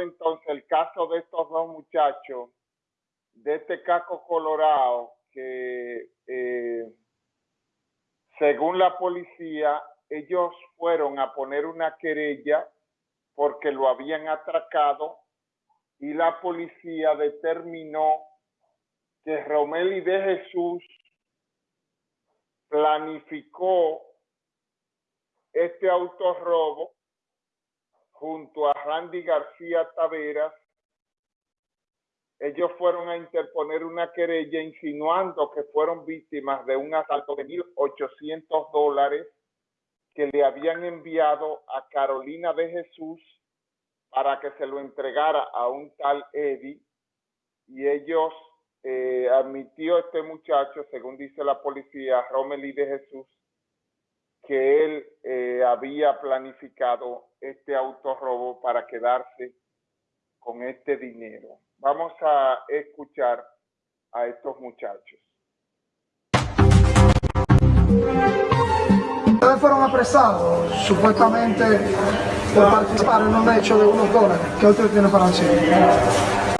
entonces el caso de estos dos muchachos, de este caco colorado, que eh, según la policía, ellos fueron a poner una querella porque lo habían atracado y la policía determinó que Romeli de Jesús planificó este autorrobo junto a Randy García Taveras. Ellos fueron a interponer una querella insinuando que fueron víctimas de un asalto de 1.800 dólares que le habían enviado a Carolina de Jesús para que se lo entregara a un tal Eddie y ellos eh, admitió este muchacho, según dice la policía, Romeli de Jesús, que él eh, había planificado este autorrobo para quedarse con este dinero. Vamos a escuchar a estos muchachos. Ustedes fueron apresados supuestamente por participar en un hecho de unos dólares. ¿Qué usted tiene para decir?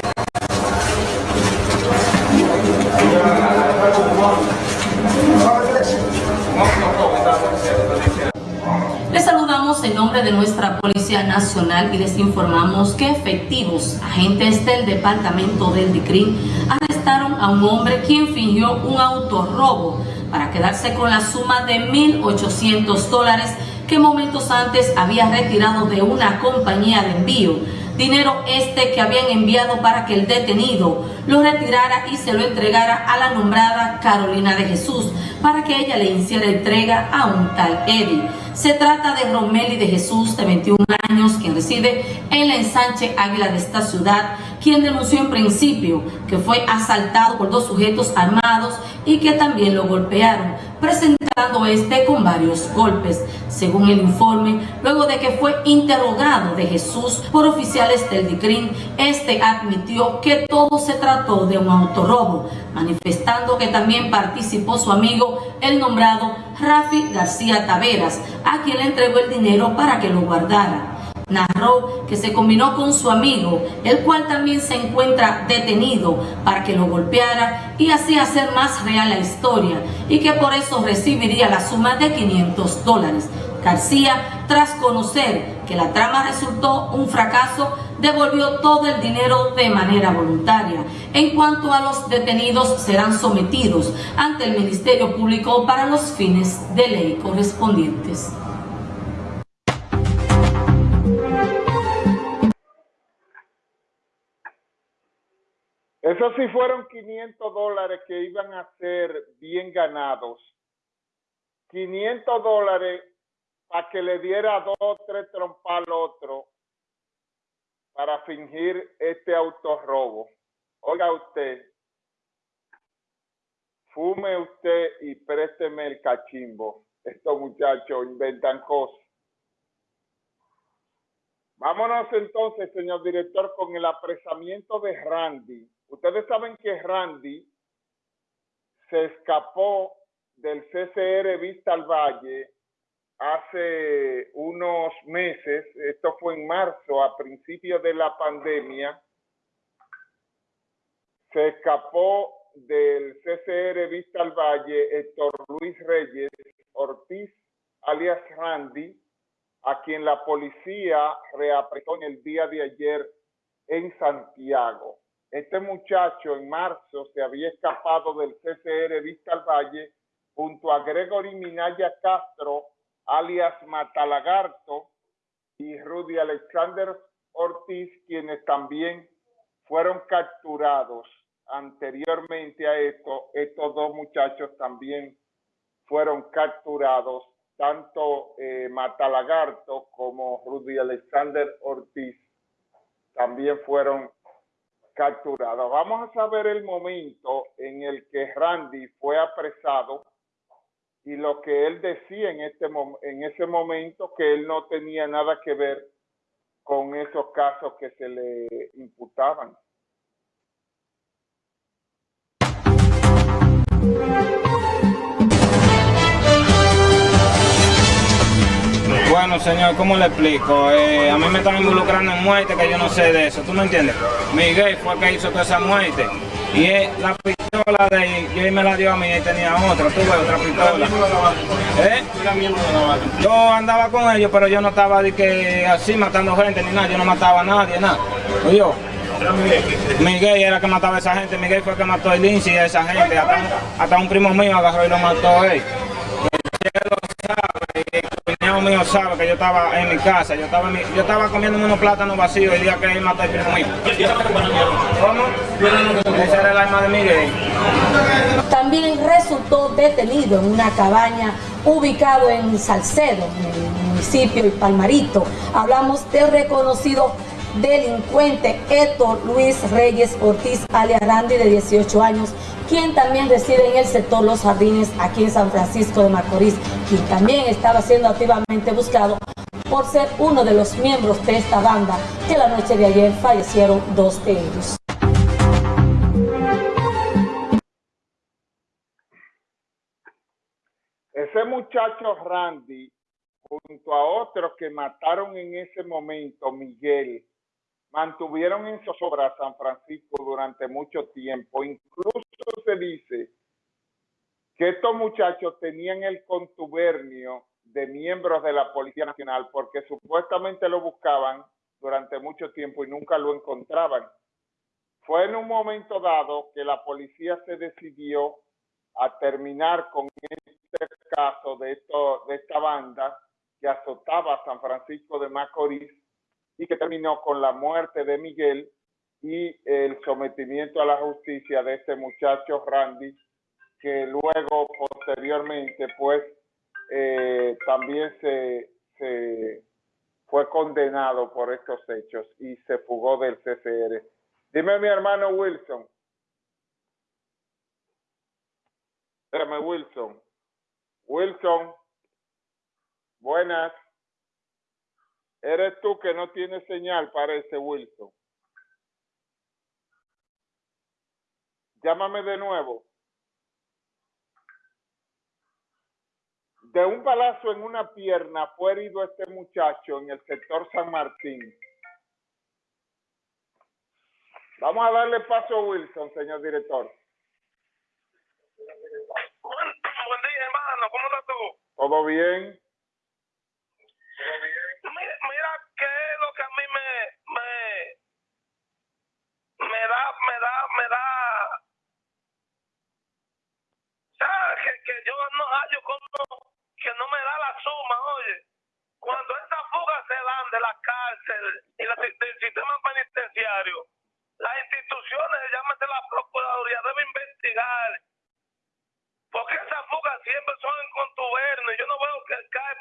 En nombre de nuestra Policía Nacional y les informamos que efectivos agentes del Departamento del DICRIN arrestaron a un hombre quien fingió un autorrobo para quedarse con la suma de 1.800 dólares que momentos antes había retirado de una compañía de envío dinero este que habían enviado para que el detenido lo retirara y se lo entregara a la nombrada Carolina de Jesús para que ella le hiciera entrega a un tal Eddie. Se trata de Romeli de Jesús, de 21 años, quien reside en la ensanche Águila de esta ciudad, quien denunció en principio que fue asaltado por dos sujetos armados y que también lo golpearon, presentando este con varios golpes. Según el informe, luego de que fue interrogado de Jesús por oficiales del DICRIN, este admitió que todo se trató de un autorrobo, manifestando que también participó su amigo, el nombrado Rafi García Taveras, a quien le entregó el dinero para que lo guardara. Narró que se combinó con su amigo, el cual también se encuentra detenido para que lo golpeara y así hacer más real la historia y que por eso recibiría la suma de 500 dólares. García, tras conocer que la trama resultó un fracaso, devolvió todo el dinero de manera voluntaria. En cuanto a los detenidos, serán sometidos ante el Ministerio Público para los fines de ley correspondientes. Eso sí fueron 500 dólares que iban a ser bien ganados. 500 dólares para que le diera dos o tres trompas al otro para fingir este autorrobo. Oiga usted, fume usted y présteme el cachimbo. Estos muchachos inventan cosas. Vámonos entonces, señor director, con el apresamiento de Randy. Ustedes saben que Randy se escapó del CCR Vista al Valle hace unos meses, esto fue en marzo, a principios de la pandemia, se escapó del CCR Vista al Valle Héctor Luis Reyes Ortiz, alias Randy, a quien la policía reapretó en el día de ayer en Santiago. Este muchacho en marzo se había escapado del CCR Vista al Valle junto a Gregory Minaya Castro, alias Matalagarto, y Rudy Alexander Ortiz, quienes también fueron capturados anteriormente a esto. Estos dos muchachos también fueron capturados, tanto eh, Matalagarto como Rudy Alexander Ortiz también fueron capturados. Vamos a saber el momento en el que Randy fue apresado y lo que él decía en, este, en ese momento que él no tenía nada que ver con esos casos que se le imputaban. Bueno, señor, ¿cómo le explico? Eh, a mí me están involucrando en muerte que yo no sé de eso, ¿tú me entiendes? Miguel fue el que hizo toda esa muerte. Y él, la pistola de él me la dio a mí y tenía otra, tuve otra pistola. ¿Eh? Yo andaba con ellos, pero yo no estaba de que así matando gente ni nada, yo no mataba a nadie, nada. Oye, yo, Miguel era que mataba a esa gente, Miguel fue el que mató a Lindsay y a esa gente, hasta hasta un primo mío agarró y lo mató a él. Mío sabe que yo estaba en mi casa, yo estaba, en mi- yo estaba comiendo unos plátanos vacíos el día que él mató al primo mío. ¿Cómo? Ese era el arma de Miguel. También resultó detenido en una cabaña ubicado en Salcedo, en el municipio de Palmarito. Hablamos del reconocido delincuente Héctor Luis Reyes Ortiz alias Randy de 18 años, quien también reside en el sector Los Jardines aquí en San Francisco de Macorís, quien también estaba siendo activamente buscado por ser uno de los miembros de esta banda que la noche de ayer fallecieron dos de ellos. Ese muchacho Randy, junto a otros que mataron en ese momento, Miguel, mantuvieron en zozobra a San Francisco durante mucho tiempo. Incluso se dice que estos muchachos tenían el contubernio de miembros de la Policía Nacional porque supuestamente lo buscaban durante mucho tiempo y nunca lo encontraban. Fue en un momento dado que la policía se decidió a terminar con este caso de, de esta banda que azotaba a San Francisco de Macorís y que terminó con la muerte de Miguel y el sometimiento a la justicia de este muchacho Randy, que luego, posteriormente, pues, eh, también se, se fue condenado por estos hechos y se fugó del CCR. Dime mi hermano Wilson. Espérame, Wilson. Wilson. Buenas. Eres tú que no tienes señal, parece, Wilson. Llámame de nuevo. De un balazo en una pierna fue herido este muchacho en el sector San Martín. Vamos a darle paso a Wilson, señor director. Buen, buen día, hermano. ¿Cómo estás tú? ¿Todo bien? Mira, mira qué es lo que a mí me, me, me da, me da, me da. ¿Sabes? Que, que yo no hallo como que no me da la suma, oye. Cuando esas fugas se dan de la cárcel y la, del sistema penitenciario, las instituciones, llámate la Procuraduría, deben investigar porque esas fugas siempre son en contubernio. Yo no veo que cae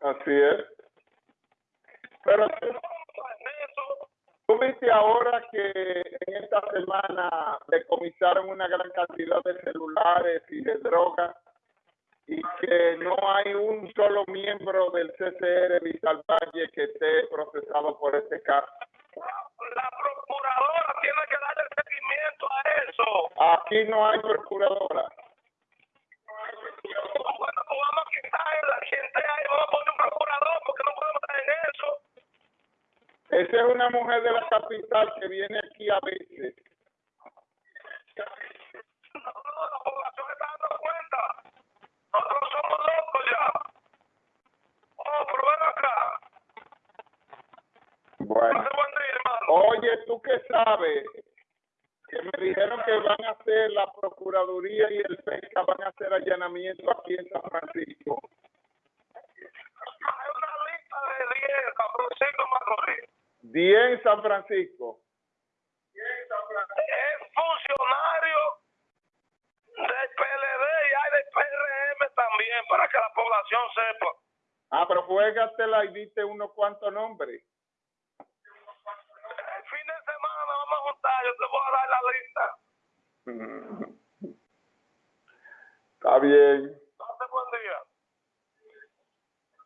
Así es. Pero Eso, tú viste ahora que en esta semana decomisaron una gran cantidad de celulares y de drogas y que no hay un solo miembro del CCR Vital Valle que esté procesado por este caso. la procuradora tiene que darle seguimiento a eso. Aquí no hay procuradora. Esa es una mujer de la capital que viene aquí a veces. La población está dando cuenta. Nosotros somos locos ya. Oh, pero ven acá. Bueno. Oye, ¿tú qué sabes? Que me dijeron que van a hacer la Procuraduría y el PECA, van a hacer allanamiento aquí en San Francisco. Hay una lista de 10, San Francisco Macorís. 10 en San Francisco. Es funcionario del PLD y hay del PRM también, para que la población sepa. Ah, pero juégatela y diste unos cuantos nombres. El fin de semana vamos a juntar, yo te voy a dar la lista. Está bien.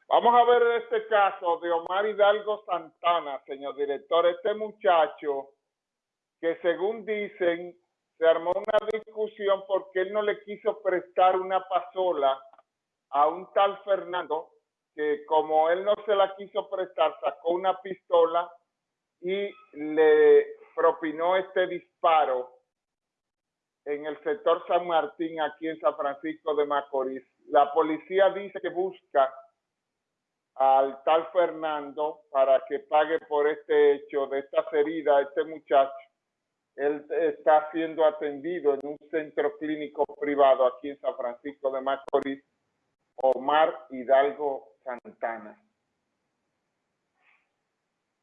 Vamos a ver este caso de Omar Hidalgo Santana, señor director. Este muchacho que según dicen se armó una discusión porque él no le quiso prestar una pasola a un tal Fernando que como él no se la quiso prestar, sacó una pistola y le propinó este disparo en el sector San Martín, aquí en San Francisco de Macorís. La policía dice que busca al tal Fernando para que pague por este hecho de estas heridas este muchacho. Él está siendo atendido en un centro clínico privado aquí en San Francisco de Macorís, Omar Hidalgo Santana.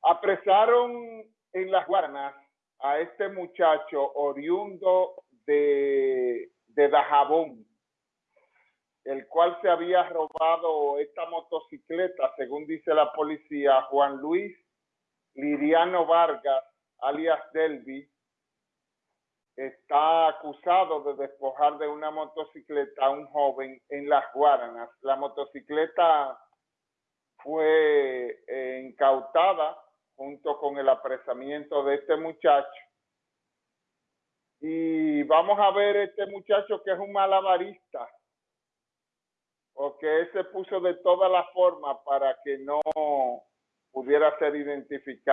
Apresaron en las Guaranas a este muchacho oriundo de, de Dajabón, el cual se había robado esta motocicleta, según dice la policía, Juan Luis Liriano Vargas, alias Delvi, está acusado de despojar de una motocicleta a un joven en Las Guaranas. La motocicleta fue eh, incautada junto con el apresamiento de este muchacho. Y vamos a ver este muchacho que es un malabarista, porque se puso de todas las formas para que no pudiera ser identificado.